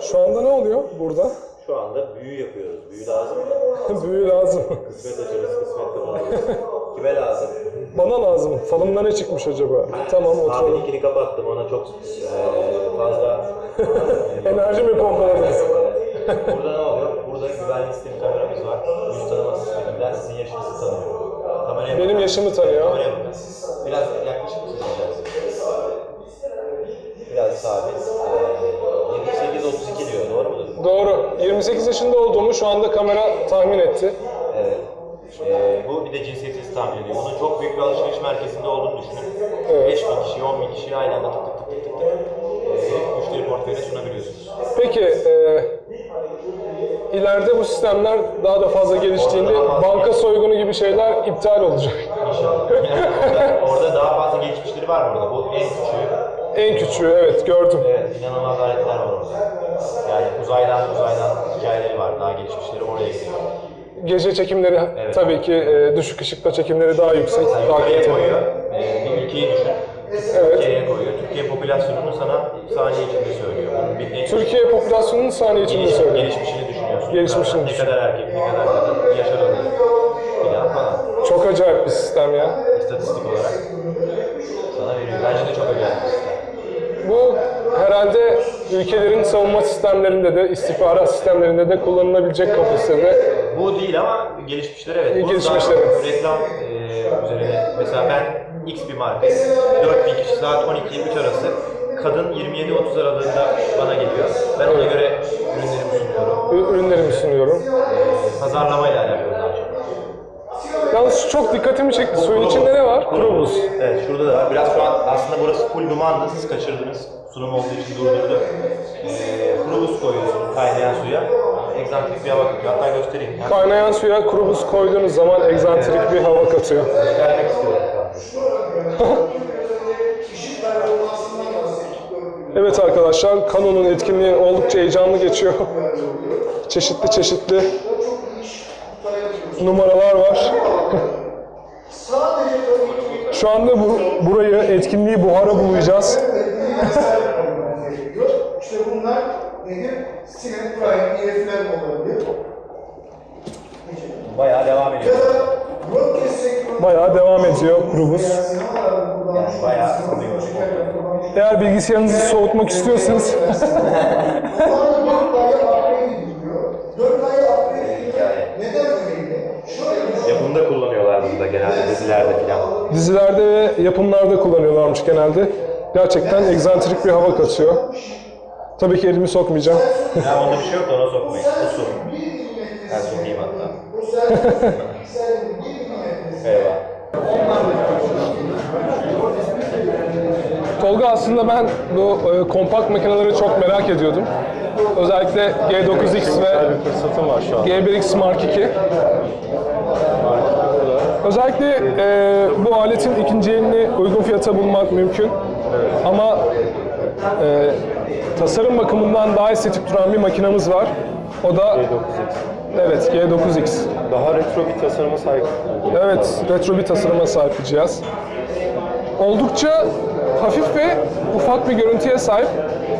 Şu anda ne oluyor burada? Şu anda büyü yapıyoruz. Büyü lazım mı? Büyü lazım. Kısmet açarız, kısmet kapanırız. Kime lazım? Bana lazım. Falımda ne çıkmış acaba? Tamam Abi oturalım. ikini kapattım. Ona çok eee, fazla... Enerji mi pompaladınız? Burada ne oluyor? Burada güvenlik sistemi kameramız var. Yüz tanıma sisteminden sizin yaşınızı tanıyor. Kameraya Benim yaşımı tanıyor. Kameraya bakın. Biraz yaklaşık mısınız biraz? Sabit. Eee 28-32 diyor. Doğru mudur? Doğru. 28 yaşında olduğumu şu anda kamera tahmin etti. Evet. Ee, bu bir de cinsiyetinizi tahmin ediyor. Bunun çok büyük bir alışveriş merkezinde olduğunu düşünün. Evet. 5 bin kişi, 10 bin kişiyi aynı anda tık tık tık tık tık tık ee, müşteri portföyüne sunabiliyorsunuz. Peki, e, ileride bu sistemler daha da fazla geliştiğinde banka soygunu gibi şeyler iptal olacak. İnşallah. orada, orada daha fazla gelişmişleri var burada. Bu en küçüğü. En küçüğü, evet gördüm. Evet, inanılmaz aletler var orada. Yani uzaydan uzaydan hikayeleri var. Daha gelişmişleri oraya gidiyor. Gece çekimleri Evet. tabii ki e, düşük ışıkta çekimleri daha yüksek, daha Yukarıya kaliteli. koyuyor. Ee, bir ülkeyi düşün. Evet. Türkiye'ye koyuyor. Türkiye popülasyonunu sana saniye içinde söylüyor. Bunun bir en Türkiye popülasyonunun saniye içinde Geliş, söylüyor. gelişmişini düşünüyorsun. Gelişmişini ne kadar erkek, ne kadar kadın, yaş aralığı filan falan. Çok acayip bir sistem ya. İstatistik olarak sana veriyor. Bence de çok acayip bir sistem. Herhalde ülkelerin savunma sistemlerinde de, istihbarat sistemlerinde de kullanılabilecek kapasitede. Bu değil ama gelişmişler evet. Bunu gelişmişler. Reklam e, üzerine mesela ben X bir marka, 4000 kişi saat 12-3 arası kadın 27-30 aralığında bana geliyor. Ben ona göre ürünlerimi sunuyorum. Ürünlerimi sunuyorum. E, pazarlamayla alakalı. Yalnız çok dikkatimi çekti. Suyun içinde ne var? Kuru buz. Evet şurada da var. Biraz şu an aslında burası full dumandı. Siz kaçırdınız. Sunum olduğu için durdurdu. Ee, kuru buz koyuyorsunuz kaynayan suya. Egzantrik bir hava katıyor. Hatta göstereyim. Yani Kaynayan suya kuru buz koyduğunuz zaman egzantrik bir hava katıyor. göstermek istiyorum. Evet arkadaşlar, Canon'un etkinliği oldukça heyecanlı geçiyor. çeşitli çeşitli numaralar var. Şu anda bu burayı, etkinliği buhara bulayacağız. İşte bunlar nedir? Sinir, prime, EF'ler olabilir. Bayağı devam ediyor. Bayağı devam ediyor kuru buz. Yani bayağı ısınıyor. Eğer bilgisayarınızı soğutmak istiyorsanız Yapımda kullanıyorlar bunu da genelde dizilerde falan. dizilerde ve yapımlarda kullanıyorlarmış genelde. Gerçekten egzantrik bir hava katıyor. Tabii ki elimi sokmayacağım. Ya onda bir şey yok da ona sokmayın. Sorun. Ben sokayım hatta. Eyvah. Tolga aslında ben bu e, kompakt makineleri çok merak ediyordum. Özellikle G9X ve bir fırsatım var şu an. G1X Mark II. Özellikle e, bu aletin ikinci elini uygun fiyata bulmak mümkün. Ama e, tasarım bakımından daha estetik duran bir makinamız var. O da G9X. evet G9X. Daha retro bir tasarıma sahip. Evet, retro bir tasarıma sahip bir cihaz. Oldukça hafif ve ufak bir görüntüye sahip.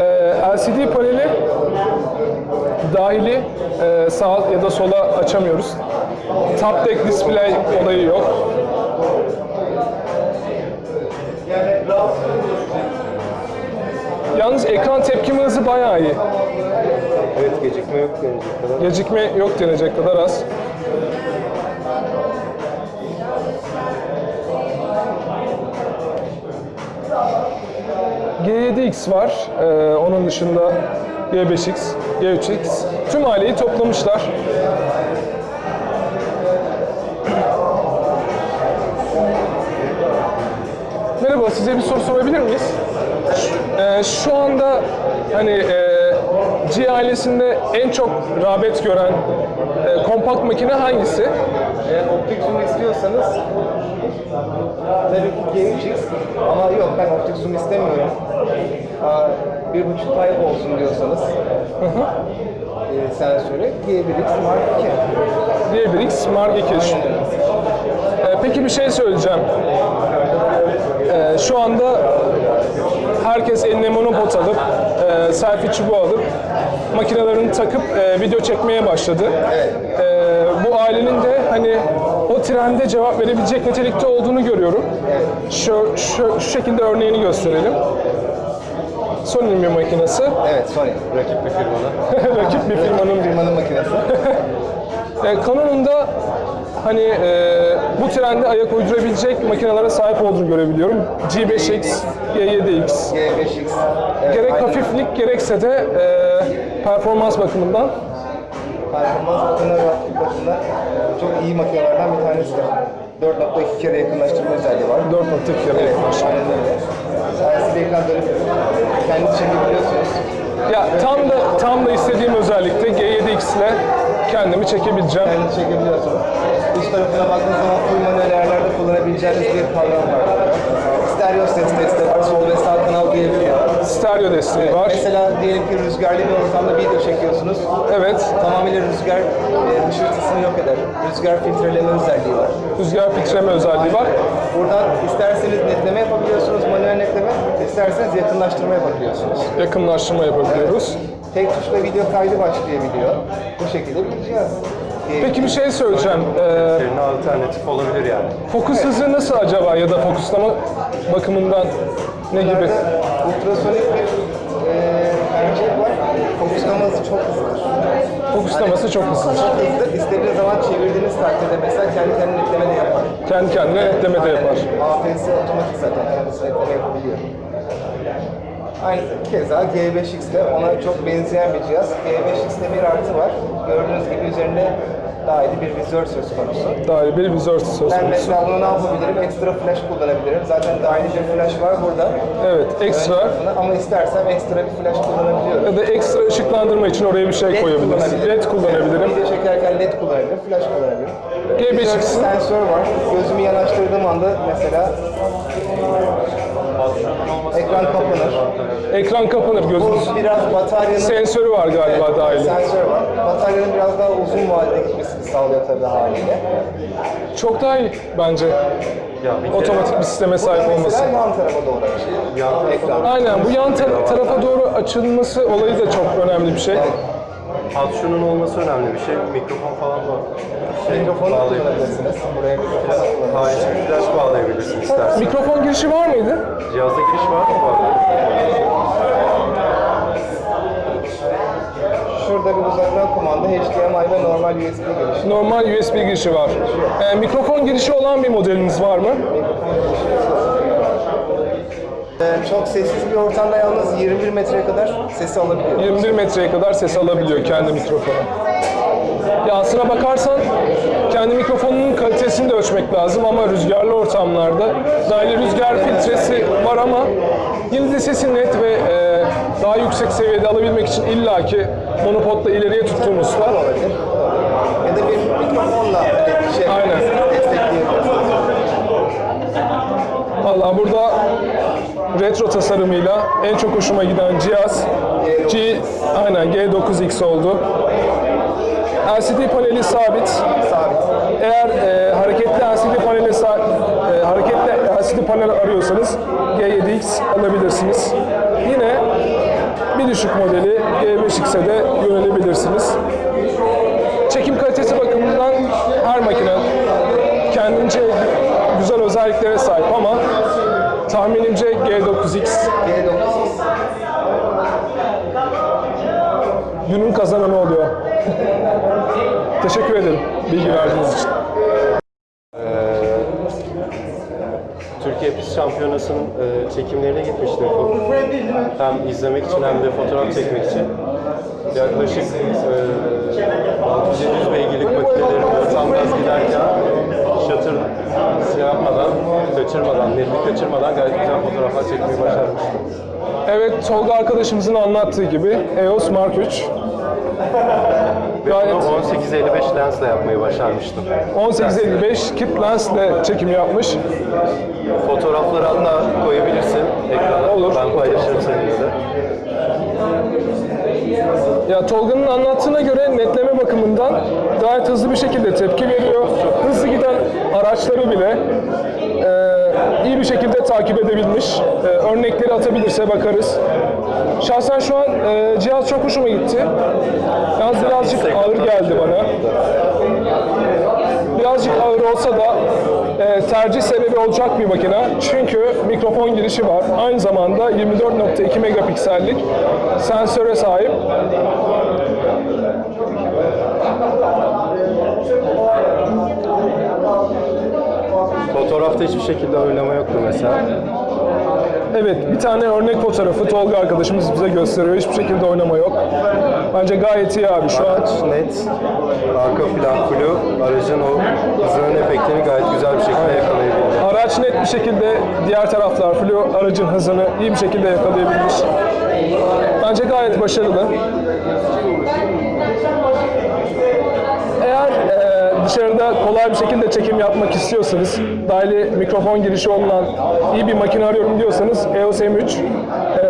Ee, LCD paneli dahili e, sağ ya da sola açamıyoruz. Top deck display olayı yok. Yalnız ekran tepkime hızı bayağı iyi. Evet gecikme yok denecek kadar. Gecikme yok denecek kadar az. G7X var. Ee, onun dışında G5X, G3X. Tüm aileyi toplamışlar. Size bir soru sorabilir miyiz? Ee, şu anda hani e, G ailesinde en çok rağbet gören e, kompakt makine hangisi? Eğer optik zoom istiyorsanız tabii ki G3X ama yok ben optik zoom istemiyorum. Aa, bir buçuk type olsun diyorsanız e, sensörü G1X Mark II. G1X Mark II. Ee, peki bir şey söyleyeceğim. Ee, şu anda herkes eline monopod alıp e, selfie çubuğu alıp makinelerini takıp e, video çekmeye başladı. E, bu ailenin de hani o trende cevap verebilecek nitelikte olduğunu görüyorum. Şu, şu, şu şekilde örneğini gösterelim. Sony'nin bir makinesi. Evet, Sony. Rakip bir firmada. Rakip bir firmanın Firmanın makinesi. E, Canon'un da hani e, bu trende ayak uydurabilecek makinelere sahip olduğunu görebiliyorum. G5X, G7X. G5X. Evet, Gerek aynen. hafiflik gerekse de e, performans bakımından performans bakımından bakımından çok iyi makinelerden bir tanesidir. 4.2 kere yakınlaştırma özelliği var. 4.2 kere Evet, yaklaşık. aynen öyle. Sayesinde ekran dönüp kendi çekebiliyorsunuz. Ya tam da tam da istediğim özellikle G7X ile kendimi çekebileceğim. Kendi çekebiliyorsunuz. Üst tarafına baktığınız zaman full manuel ayarlarda kullanabileceğiniz bir kavram var. Stereo ses testi var, sol ve sağ kanal duyabiliyor. Stereo desteği var. Mesela diyelim ki rüzgarlı bir ortamda video çekiyorsunuz. Evet, Tamamıyla rüzgar e, hışırtısını yok eder. Rüzgar filtreleme özelliği var. rüzgar filtreme özelliği var. Buradan isterseniz netleme yapabiliyorsunuz, manuel netleme, isterseniz yakınlaştırma yapabiliyorsunuz. Yakınlaştırma yapabiliyoruz. Tek tuşla video kaydı başlayabiliyor. Bu şekilde bir Peki bir şey söyleyeceğim. E, Yerine alternatif olabilir yani. fokus hızı nasıl acaba ya da fokuslama bakımından ne gibi? ultrasonik bir e, var. Fokuslaması çok hızlıdır. Fokuslaması çok hızlı. Çok hızlı. İstediğiniz zaman çevirdiğiniz takdirde mesela kendi kendine netleme de yapar. Kendi kendine netleme de yapar. AFS otomatik zaten kendisi netleme yapabiliyor. Aynı keza G5X de ona çok benzeyen bir cihaz. G5X'te bir artı var. Gördüğünüz gibi üzerinde dahili bir vizör söz konusu. Dahil bir vizör söz Ben konusu. mesela bunu ne yapabilirim? Ekstra flash kullanabilirim. Zaten dahili bir flash var burada. Evet, ekstra Ama istersem ekstra bir flash kullanabiliyorum. ya da ekstra ışıklandırma için oraya bir şey koyabiliriz. LED kullanabilirim. Video çekerken led kullanabilirim, flash kullanabilirim. G5X'in Vizörde sensör var. Gözümü yanaştırdığım anda mesela ekran kapanır. Ekran kapanır gözünüz. Bu biraz bataryanın Sensörü var galiba dahil. sensör var. Bataryanın biraz daha uzun vadede gitmesini sağlıyor tabii haliyle. Çok daha iyi bence. Ya bir kere Otomatik bir sisteme sahip olması. Mesela yan tarafa doğru yan Ekran. Aynen bu yan tar- tarafa doğru açılması olayı da çok önemli bir şey. alt şunun olması önemli bir şey. Mikrofon falan var. Şey, Mikrofonu da bağlayabilirsiniz. kullanabilirsiniz. Buraya da kullanabilirsiniz. Harici bir flash bağlayabilirsiniz isterseniz. Mikrofon girişi var mıydı? Cihazda giriş var mı? Var. Şurada bir uzaktan kumanda HDMI ve normal USB girişi. Normal USB girişi var. Ee, mikrofon girişi olan bir modeliniz var mı? Ee, çok sessiz bir ortamda yalnız 21 metreye kadar sesi alabiliyor. 21 metreye kadar ses alabiliyor kendi mikrofonu. Ya aslına bakarsan kendi mikrofonunun kalitesini de ölçmek lazım ama rüzgarlı ortamlarda dahil rüzgar filtresi var ama yine de sesi net ve e, daha yüksek seviyede alabilmek için illaki monopodla ileriye tuttuğumuz var. Ya da bir mikrofonla şey Aynen. destekleyebilirsiniz. Valla burada retro tasarımıyla en çok hoşuma giden cihaz G, aynen G9X oldu. LCD paneli sabit. Eğer e, hareketli LCD paneli e, hareketli LCD panel arıyorsanız G7X alabilirsiniz. Yine bir düşük modeli G5X'e de yönelebilirsiniz. Çekim kalitesi bakımından her makine kendince güzel özelliklere sahip ama tahminimce G9X G9 günün kazananı oluyor. Teşekkür ederim bilgi verdiğiniz için. Türkiye Pist Şampiyonası'nın e, çekimlerine gitmiştim. Hem izlemek için hem de fotoğraf çekmek için. Yaklaşık e, 600-700 beygirlik makinelerin kaçırmadan, netlik kaçırmadan gayet güzel fotoğraflar çekmeyi başarmıştım. Evet Tolga arkadaşımızın anlattığı gibi EOS Mark 3 gayet Bunu 18-55 lensle yapmayı başarmıştım. 1855 kit lens ile çekim yapmış. Fotoğrafları hatta koyabilirsin ekrana. Olur. Ben paylaşırım seninle de. Ya Tolga'nın anlattığına göre netleme bakımından gayet hızlı bir şekilde tepki veriyor. Hızlı giden araçları bile e, iyi bir şekilde takip edebilmiş. E, örnekleri atabilirse bakarız. Şahsen şu an e, cihaz çok hoşuma gitti. Yalnız birazcık ağır geldi bana. Birazcık ağır olsa da e, tercih sebebi olacak bir makine. Çünkü mikrofon girişi var. Aynı zamanda 24.2 megapiksellik sensöre sahip. Fotoğrafta hiçbir şekilde oynama yoktu mesela. Evet, bir tane örnek fotoğrafı Tolga arkadaşımız bize gösteriyor. Hiçbir şekilde oynama yok. Bence gayet iyi abi şu an. Araç net, arka plan flu, aracın o hızının efektini gayet güzel bir şekilde yakalayabildi. Araç net bir şekilde diğer taraflar flu aracın hızını iyi bir şekilde yakalayabilmiş. Bence gayet başarılı. Eğer e, dışarıda kolay bir şekilde çekim yapmak istiyorsanız, dahili mikrofon girişi olan iyi bir makine arıyorum diyorsanız EOS M3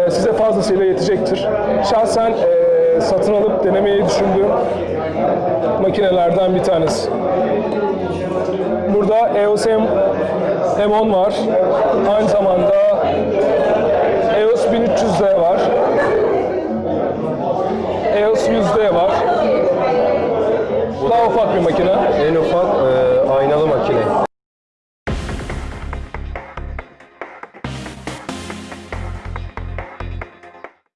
e, size fazlasıyla yetecektir. Şahsen e, satın alıp denemeyi düşündüğüm makinelerden bir tanesi. Burada EOS M, M10 var. Aynı zamanda EOS 1300D var. EOS 100D var daha ufak bir makine. En ufak e, aynalı makine.